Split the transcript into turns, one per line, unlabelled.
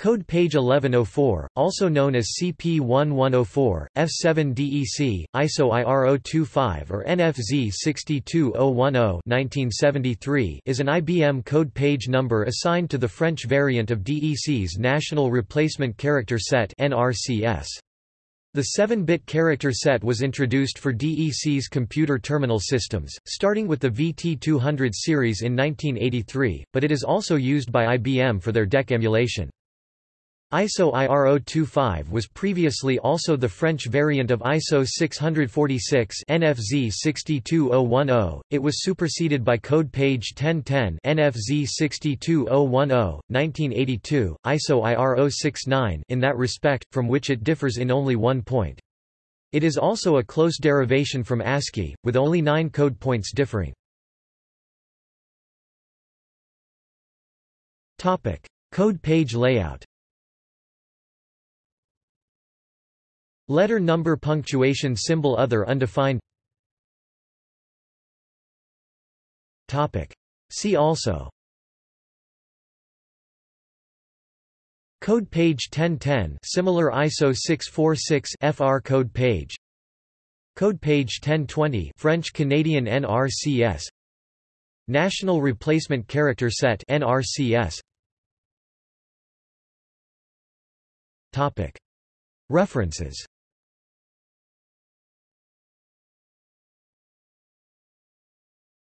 Code page 1104, also known as CP1104, F7DEC, ISO IR025 or NFZ 62010 is an IBM code page number assigned to the French variant of DEC's National Replacement Character Set NRCS. The 7-bit character set was introduced for DEC's computer terminal systems, starting with the VT200 series in 1983, but it is also used by IBM for their DEC emulation. ISO IR025 was previously also the French variant of ISO 646 NFZ 62010. It was superseded by code page 1010 NFZ 62010, 1982, ISO IR069 in that respect, from which it differs in only one point. It is also a close derivation from ASCII, with only nine code points differing. Topic: Code page layout Letter number punctuation symbol other undefined. Topic. See also. Code page 1010 similar ISO 646 FR code page. Code page 1020 French Canadian NRCS National Replacement Character Set NRCS Topic. References